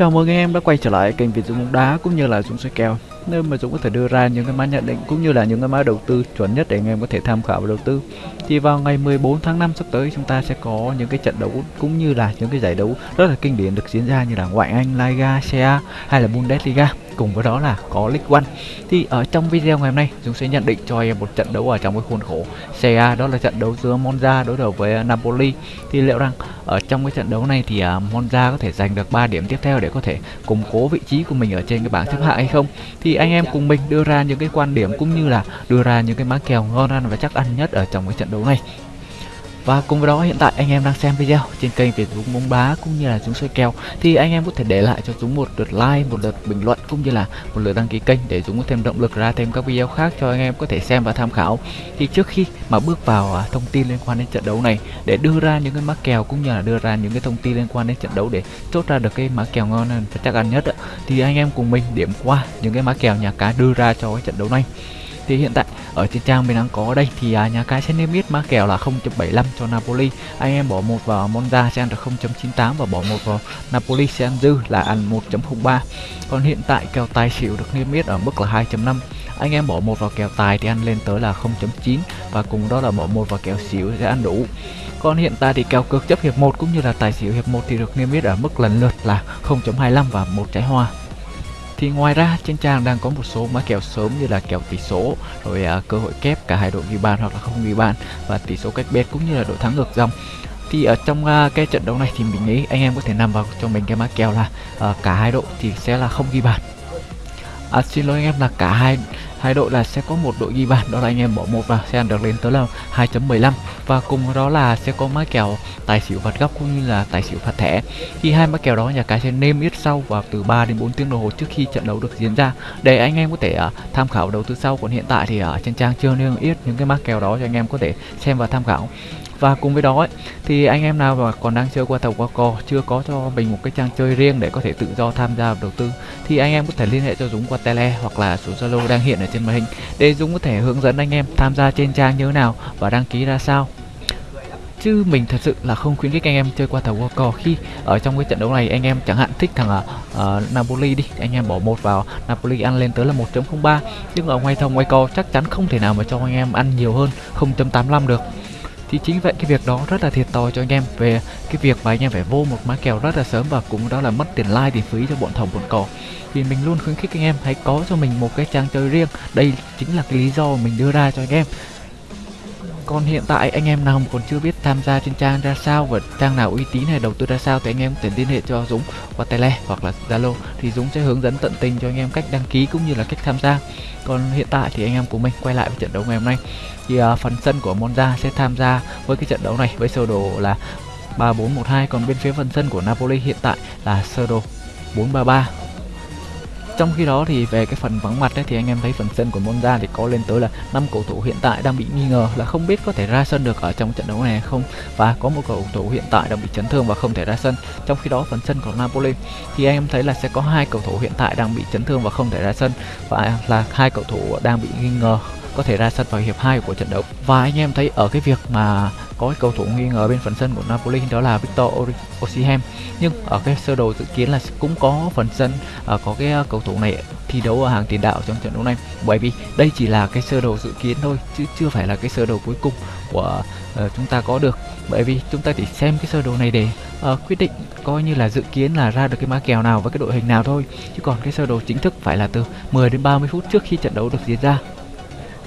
Chào mừng anh em đã quay trở lại kênh Việt Dũng bóng đá cũng như là Dũng soi kèo nơi mà Dũng có thể đưa ra những cái mã nhận định cũng như là những cái mã đầu tư chuẩn nhất để anh em có thể tham khảo và đầu tư. Thì vào ngày 14 tháng 5 sắp tới chúng ta sẽ có những cái trận đấu cũng như là những cái giải đấu rất là kinh điển được diễn ra như là ngoại Anh, Liga, Serie hay là Bundesliga cùng với đó là có League One. Thì ở trong video ngày hôm nay, chúng sẽ nhận định cho em một trận đấu ở trong cái khuôn khổ Serie A, đó là trận đấu giữa Monza đối đầu với à, Napoli. Thì liệu rằng ở trong cái trận đấu này thì à, Monza có thể giành được 3 điểm tiếp theo để có thể củng cố vị trí của mình ở trên cái bảng xếp hạng hay không? Thì anh em cùng mình đưa ra những cái quan điểm cũng như là đưa ra những cái mã kèo ngon ăn và chắc ăn nhất ở trong cái trận đấu này. Và cùng với đó hiện tại anh em đang xem video trên kênh về Dũng bóng đá cũng như là Dũng soi kèo thì anh em có thể để lại cho Dũng một lượt like, một lượt bình luận cũng như là một lượt đăng ký kênh để Dũng có thêm động lực ra thêm các video khác cho anh em có thể xem và tham khảo. Thì trước khi mà bước vào à, thông tin liên quan đến trận đấu này để đưa ra những cái mã kèo cũng như là đưa ra những cái thông tin liên quan đến trận đấu để chốt ra được cái mã kèo ngon và chắc ăn nhất thì anh em cùng mình điểm qua những cái mã kèo nhà cái đưa ra cho cái trận đấu này thì hiện tại ở trên trang mình đang có đây thì à, nhà cái sẽ niêm yết mã kèo là 0.75 cho Napoli. Anh em bỏ một vào Monza sẽ ăn được 0.98 và bỏ một vào Napoli sẽ ăn dư là ăn 1.03 còn hiện tại kèo tài xỉu được niêm yết ở mức là 2.5 anh em bỏ một vào kèo tài thì ăn lên tới là 0.9 và cùng đó là bỏ một vào kèo xỉu sẽ ăn đủ. Còn hiện tại thì kèo cược chấp hiệp 1 cũng như là tài xỉu hiệp 1 thì được niêm yết ở mức lần lượt là 0.25 và một trái hoa thì ngoài ra trên trang đang có một số mã kèo sớm như là kèo tỷ số rồi uh, cơ hội kép cả hai đội ghi bàn hoặc là không ghi bàn và tỷ số cách biệt cũng như là đội thắng ngược dòng. Thì ở trong uh, cái trận đấu này thì mình nghĩ anh em có thể nằm vào cho mình cái mã kèo là uh, cả hai đội thì sẽ là không ghi bàn à, xin lỗi anh em là cả hai hai đội là sẽ có một đội ghi bàn. Đó là anh em bỏ một vào sẽ ăn được lên tới là 2.15 và cùng đó là sẽ có mã kèo tài xỉu phạt góc cũng như là tài xỉu phạt thẻ. Khi hai mã kèo đó nhà cái sẽ nêm yết sau vào từ 3 đến 4 tiếng đồng hồ trước khi trận đấu được diễn ra. Để anh em có thể uh, tham khảo đầu tư sau còn hiện tại thì ở trên trang chưa nêm yết những cái mã kèo đó cho anh em có thể xem và tham khảo và cùng với đó ấy, thì anh em nào mà còn đang chơi qua tàu qua cò chưa có cho mình một cái trang chơi riêng để có thể tự do tham gia đầu tư thì anh em có thể liên hệ cho Dũng qua tele hoặc là số Zalo đang hiện ở trên màn hình để Dũng có thể hướng dẫn anh em tham gia trên trang như thế nào và đăng ký ra sao. Chứ mình thật sự là không khuyến khích anh em chơi qua tàu qua cò khi ở trong cái trận đấu này anh em chẳng hạn thích thằng uh, Napoli đi anh em bỏ một vào Napoli ăn lên tới là 1.03 nhưng ở ngoài thông ngoài co chắc chắn không thể nào mà cho anh em ăn nhiều hơn 0.85 được thì chính vậy cái việc đó rất là thiệt thòi cho anh em về cái việc mà anh em phải vô một mã kèo rất là sớm và cũng đó là mất tiền like, tiền phí cho bọn thầu, bọn cỏ thì mình luôn khuyến khích anh em hãy có cho mình một cái trang chơi riêng. Đây chính là cái lý do mình đưa ra cho anh em còn hiện tại anh em nào còn chưa biết tham gia trên trang ra sao và trang nào uy tín hay đầu tư ra sao thì anh em có thể liên hệ cho Dũng qua tele hoặc là Zalo. Thì Dũng sẽ hướng dẫn tận tình cho anh em cách đăng ký cũng như là cách tham gia. Còn hiện tại thì anh em của mình quay lại với trận đấu ngày hôm nay. Thì uh, phần sân của Monza sẽ tham gia với cái trận đấu này với sơ đồ là 3412 còn bên phía phần sân của Napoli hiện tại là sơ đồ 433 trong khi đó thì về cái phần vắng mặt ấy, thì anh em thấy phần sân của Monza thì có lên tới là năm cầu thủ hiện tại đang bị nghi ngờ là không biết có thể ra sân được ở trong trận đấu này hay không. Và có một cầu thủ hiện tại đang bị chấn thương và không thể ra sân. Trong khi đó phần sân của Napoli thì anh em thấy là sẽ có hai cầu thủ hiện tại đang bị chấn thương và không thể ra sân. Và là hai cầu thủ đang bị nghi ngờ có thể ra sân vào hiệp 2 của trận đấu. Và anh em thấy ở cái việc mà có cầu thủ nghi ngờ bên phần sân của Napoli đó là Victor Osimhen. Nhưng ở cái sơ đồ dự kiến là cũng có phần sân uh, có cái à, cầu thủ này thi đấu ở hàng tiền đạo trong trận đấu này. Bởi vì đây chỉ là cái sơ đồ dự kiến thôi chứ chưa phải là cái sơ đồ cuối cùng của uh, chúng ta có được. Bởi vì chúng ta chỉ xem cái sơ đồ này để uh, quyết định coi như là dự kiến là ra được cái mã kèo nào với cái đội hình nào thôi. Chứ còn cái sơ đồ chính thức phải là từ 10 đến 30 phút trước khi trận đấu được diễn ra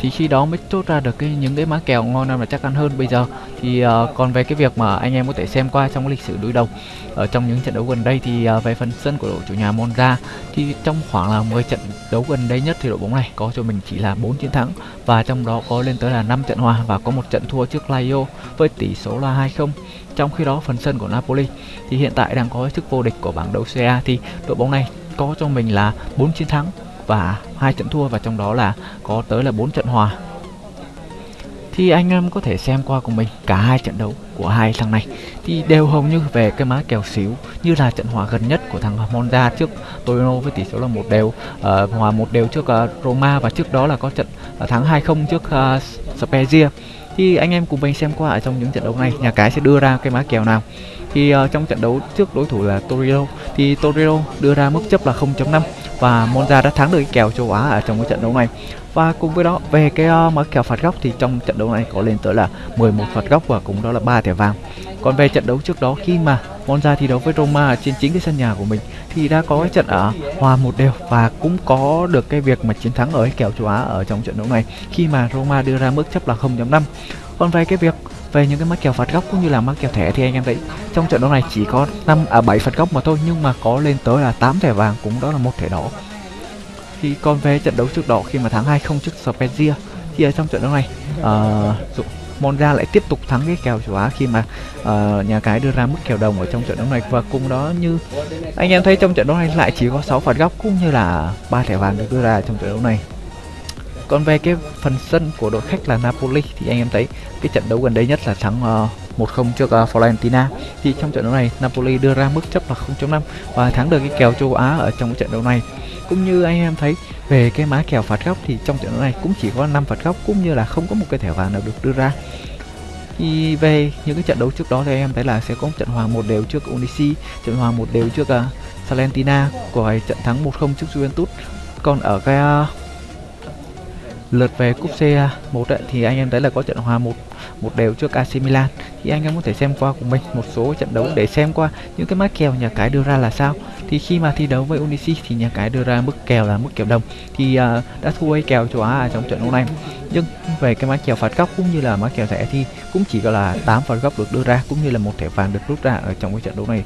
thì khi đó mới chốt ra được cái những cái mã kèo ngon hơn và chắc ăn hơn. Bây giờ thì uh, còn về cái việc mà anh em có thể xem qua trong cái lịch sử đối đầu ở trong những trận đấu gần đây thì uh, về phần sân của đội chủ nhà Monza thì trong khoảng là 10 trận đấu gần đây nhất thì đội bóng này có cho mình chỉ là 4 chiến thắng và trong đó có lên tới là 5 trận hòa và có một trận thua trước Lazio với tỷ số là 2-0 trong khi đó phần sân của Napoli thì hiện tại đang có chức vô địch của bảng đấu CA thì đội bóng này có cho mình là 4 chiến thắng và hai trận thua và trong đó là có tới là 4 trận hòa. Thì anh em có thể xem qua của mình cả hai trận đấu của hai thằng này thì đều hầu như về cái má kèo xíu như là trận hòa gần nhất của thằng Monza trước Torino với tỷ số là một đều. Uh, hòa một đều trước uh, Roma và trước đó là có trận uh, thắng 2-0 trước uh, Spezia. Thì anh em cùng mình xem qua ở trong những trận đấu này nhà cái sẽ đưa ra cái má kèo nào. Thì uh, trong trận đấu trước đối thủ là Torino thì Torino đưa ra mức chấp là 0.5 và Monza đã thắng được cái kèo châu Á ở trong cái trận đấu này. Và cùng với đó về cái uh, má kèo phạt góc thì trong trận đấu này có lên tới là 11 phạt góc và cũng đó là ba thẻ vàng. Còn về trận đấu trước đó khi mà Monza thi đấu với Roma trên chính cái sân nhà của mình thì đã có cái trận ở hòa một đều và cũng có được cái việc mà chiến thắng ở cái kèo châu Á ở trong trận đấu này khi mà Roma đưa ra mức chấp là 0.5 còn về cái việc về những cái mắc kèo phạt góc cũng như là mắc kèo thẻ thì anh em thấy trong trận đấu này chỉ có 5 à 7 phạt góc mà thôi nhưng mà có lên tới là 8 thẻ vàng cũng đó là một thẻ đỏ. Thì còn về trận đấu trước đó khi mà thắng 2-0 trước Spezia thì ở trong trận đấu này uh, Monza lại tiếp tục thắng cái kèo châu Á khi mà uh, nhà cái đưa ra mức kèo đồng ở trong trận đấu này. Và cùng đó như anh em thấy trong trận đấu này lại chỉ có 6 phạt góc cũng như là ba thẻ vàng được đưa ra trong trận đấu này. Còn về cái phần sân của đội khách là Napoli thì anh em thấy cái trận đấu gần đây nhất là thắng uh, 1-0 trước à, uh, Florentina thì trong trận đấu này Napoli đưa ra mức chấp là 0.5 và thắng được cái kèo châu Á ở trong trận đấu này. Cũng như anh em thấy về cái má kèo phạt góc thì trong trận đấu này cũng chỉ có 5 phạt góc cũng như là không có một cái thẻ vàng nào được đưa ra. Thì về những cái trận đấu trước đó thì em thấy là sẽ có một trận hòa một đều trước Unisi trận hòa một đều trước à, uh, Salentina của trận thắng 1-0 trước Juventus. Còn ở cái uh, lượt về cúp C1 ấy, thì anh em thấy là có trận hòa một một đều trước AC Milan thì anh em có thể xem qua của mình một số trận đấu để xem qua những cái mã kèo nhà cái đưa ra là sao. Thì khi mà thi đấu với Unisi thì nhà cái đưa ra mức kèo là mức kèo đồng. Thì uh, đã thua hay kèo châu Á à trong trận đấu này nhưng về cái mã kèo phạt góc cũng như là mã kèo thẻ thì cũng chỉ có là 8 phạt góc được đưa ra cũng như là một thẻ vàng được rút ra ở trong cái trận đấu này.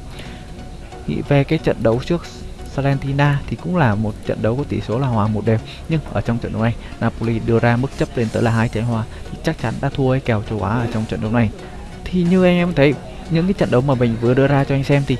Thì về cái trận đấu trước Salentina thì cũng là một trận đấu có tỷ số là hòa một đều. Nhưng ở trong trận đấu này Napoli đưa ra mức chấp lên tới là hai trái hòa. Thì chắc chắn đã thua hay kèo châu Á ở trong trận đấu này thì như anh em thấy, những cái trận đấu mà mình vừa đưa ra cho anh xem thì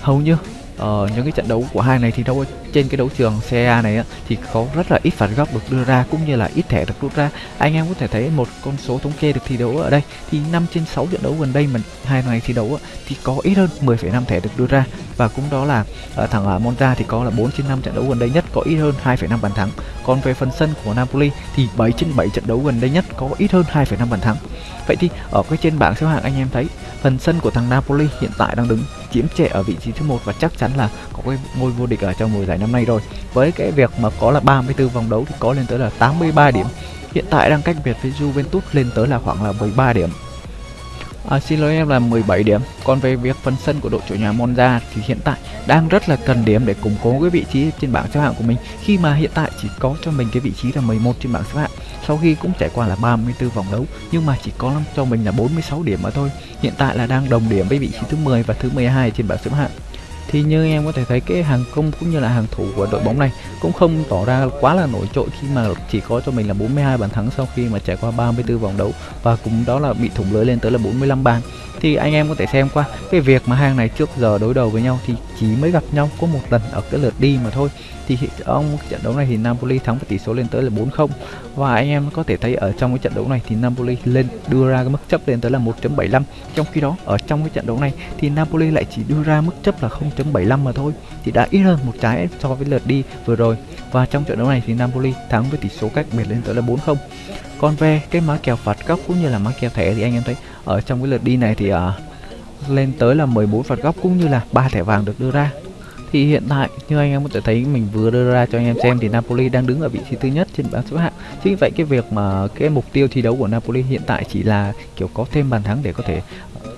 hầu như uh, những cái trận đấu của hai này thì đâu trên cái đấu trường CA này á, thì có rất là ít phạt góc được đưa ra cũng như là ít thẻ được rút ra. Anh em có thể thấy một con số thống kê được thi đấu ở đây thì 5 trên 6 trận đấu gần đây mà hai này thi đấu á, thì có ít hơn 10,5 thẻ được đưa ra. Và cũng đó là uh, thằng ở Monza thì có là 4 trên 5 trận đấu gần đây nhất có ít hơn 2,5 bàn thắng. Còn về phần sân của Napoli thì 7 trên 7 trận đấu gần đây nhất có ít hơn 2,5 bàn thắng. Vậy thì ở cái trên bảng xếp hạng anh em thấy phần sân của thằng Napoli hiện tại đang đứng chiếm trệ ở vị trí thứ một và chắc chắn là có cái ngôi vô địch ở trong mùa giải năm nay rồi. Với cái việc mà có là 34 vòng đấu thì có lên tới là 83 điểm. Hiện tại đang cách biệt với Juventus lên tới là khoảng là 13 điểm. À, xin lỗi em là 17 điểm. Còn về việc phần sân của đội chủ nhà Monza thì hiện tại đang rất là cần điểm để củng cố cái vị trí trên bảng xếp hạng của mình. Khi mà hiện tại chỉ có cho mình cái vị trí là 11 trên bảng xếp hạng Sau khi cũng trải qua là 34 vòng đấu nhưng mà chỉ có cho mình là 46 điểm mà thôi. Hiện tại là đang đồng điểm với vị trí thứ 10 và thứ 12 trên bảng xếp hạng thì như em có thể thấy, cái hàng công cũng như là hàng thủ của đội bóng này cũng không tỏ ra quá là nổi trội khi mà chỉ có cho mình là 42 bàn thắng sau khi mà trải qua 34 vòng đấu. Và cũng đó là bị thủng lưới lên tới là 45 bàn thì anh em có thể xem qua. Cái việc mà hàng này trước giờ đối đầu với nhau thì chỉ mới gặp nhau có một lần ở cái lượt đi mà thôi. Thì ông trận đấu này thì Napoli thắng với tỷ số lên tới là 4-0 và anh em có thể thấy ở trong cái trận đấu này thì Napoli lên đưa ra cái mức chấp lên tới là 1.75 trong khi đó, ở trong cái trận đấu này thì Napoli lại chỉ đưa ra mức chấp là 0.75 mà thôi. Thì đã ít hơn một trái so với lượt đi vừa rồi. Và trong trận đấu này thì Napoli thắng với tỷ số cách biệt lên tới là 4-0 còn về cái má kèo phạt góc cũng như là má kèo thẻ thì anh em thấy ở trong cái lượt đi này thì uh, lên tới là 14 phạt góc cũng như là ba thẻ vàng được đưa ra. Thì hiện tại như anh em có thể thấy mình vừa đưa ra cho anh em xem thì Napoli đang đứng ở vị trí thứ nhất trên bảng xếp hạng. Chính vậy cái việc mà cái mục tiêu thi đấu của Napoli hiện tại chỉ là kiểu có thêm bàn thắng để có thể ờ,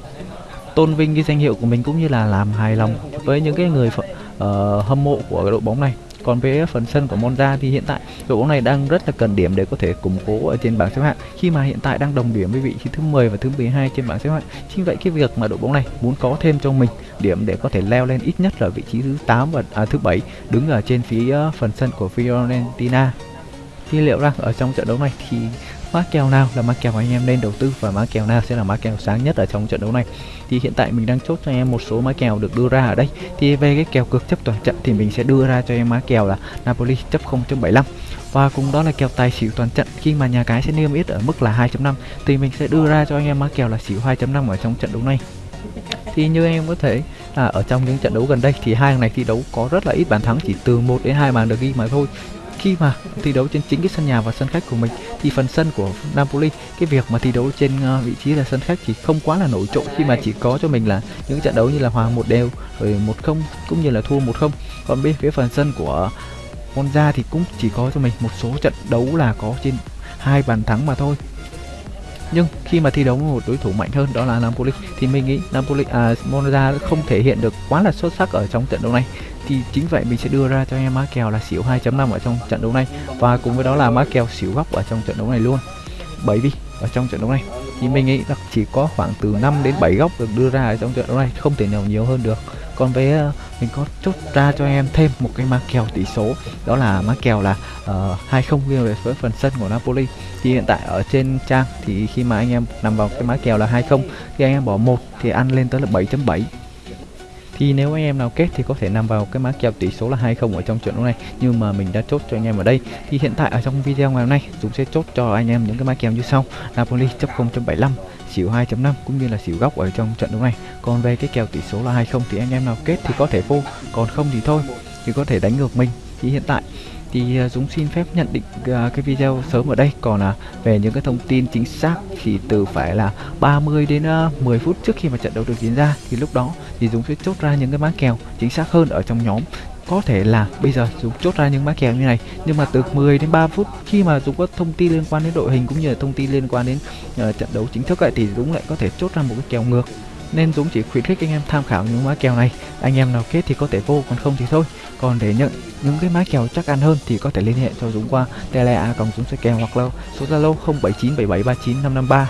tôn vinh cái danh hiệu của mình cũng như là làm hài lòng với những cái người uh, hâm mộ của đội bóng này còn về phần sân của Monza thì hiện tại đội bóng này đang rất là cần điểm để có thể củng cố ở trên bảng xếp hạng khi mà hiện tại đang đồng điểm với vị trí thứ 10 và thứ 12 trên bảng xếp hạng. Chính vậy cái việc mà đội bóng này muốn có thêm cho mình điểm để có thể leo lên ít nhất là vị trí thứ 8 và à, thứ 7 đứng ở trên phía ờ, phần sân của Fiorentina. Thì liệu rằng ở trong trận đấu này thì mã kèo nào là mã kèo anh em nên đầu tư và mã kèo nào sẽ là mã kèo sáng nhất ở trong trận đấu này? Thì hiện tại mình đang chốt cho anh em một số mã kèo được đưa ra ở đây. Thì về cái kèo cược chấp toàn trận thì mình sẽ đưa ra cho em mã kèo là Napoli chấp 0.75 và cùng đó là kèo tài xỉu toàn trận. Khi mà nhà cái sẽ niêm yết ở mức là 2.5 thì mình sẽ đưa ra cho anh em mã kèo là xỉu 2.5 ở trong trận đấu này. Thì như em có thể là ở trong những trận đấu gần đây thì hai thằng này thi đấu có rất là ít bàn thắng, chỉ từ 1 đến 2 bàn được ghi mà thôi khi mà thi đấu trên chính cái sân nhà và sân khách của mình, thì phần sân của Napoli, cái việc mà thi đấu trên ờ, vị trí là sân khách thì không quá là nổi trội, khi mà chỉ có cho mình là những trận đấu như là hòa một đều, rồi một không, cũng như là thua một không. Còn bên phía phần sân của Monza thì cũng chỉ có cho mình một số trận đấu là có trên hai bàn thắng mà thôi nhưng khi mà thi đấu với một đối thủ mạnh hơn đó là Napoli thì mình nghĩ Napoli à, Monza không thể hiện được quá là xuất sắc ở trong trận đấu này. Thì chính vậy mình sẽ đưa ra cho em má kèo là xỉu 2.5 ở trong trận đấu này. Và cùng với đó là má kèo xỉu góc ở trong trận đấu này luôn. Bởi vì ở trong trận đấu này. Thì mình nghĩ là chỉ có khoảng từ 5 đến 7 góc được đưa ra ở trong trận đấu này không thể nào nhiều hơn được còn với ờ, mình có chốt ra cho em thêm một cái má kèo tỷ số. Đó là má kèo là ờ, uh, 20 về với phần sân của Napoli. Thì hiện tại ở trên trang thì khi mà anh em nằm vào cái má kèo là 20 thì anh em bỏ một thì ăn lên tới là 7.7 thì nếu anh em nào kết thì có thể nằm vào cái má kèo tỷ số là 20 ở trong trận đấu này. Nhưng mà mình đã chốt cho anh em ở đây. Thì hiện tại ở trong video ngày hôm nay chúng sẽ chốt cho anh em những cái má kèo như sau. Napoli chấp 0.75 xỉu 2.5 cũng như là xỉu góc ở trong trận đấu này. Còn về cái kèo tỷ số là 20 thì anh em nào kết thì có thể vô, còn không thì thôi, thì có thể đánh ngược mình. Thì hiện tại, thì à, Dũng xin phép nhận định à, cái video sớm ở đây. Còn là về những cái thông tin chính xác thì từ phải là 30 đến à, 10 phút trước khi mà trận đấu được diễn ra, thì lúc đó thì Dũng sẽ chốt ra những cái má kèo chính xác hơn ở trong nhóm. Có thể là bây giờ Dũng chốt ra những má kèo như này nhưng mà từ 10 đến 3 phút khi mà Dũng có thông tin liên quan đến đội hình cũng như là thông tin liên quan đến uh, trận đấu chính thức ấy, thì Dũng lại có thể chốt ra một cái kèo ngược. Nên Dũng chỉ khuyến khích anh em tham khảo những má kèo này. Anh em nào kết thì có thể vô còn không thì thôi. Còn để nhận những cái má kèo chắc ăn hơn thì có thể liên hệ cho Dũng qua tele a cộng Dũng sẽ kèo hoặc là số Zalo 0797739553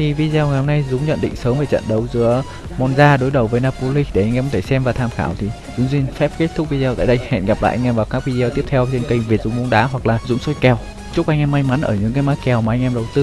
thì video ngày hôm nay Dũng nhận định sớm về trận đấu giữa Monza đối đầu với Napoli. Để anh em có thể xem và tham khảo thì Dũng xin phép kết thúc video tại đây. Hẹn gặp lại anh em vào các video tiếp theo trên kênh Việt Dũng bóng đá hoặc là Dũng soi kèo. Chúc anh em may mắn ở những cái mã kèo mà anh em đầu tư.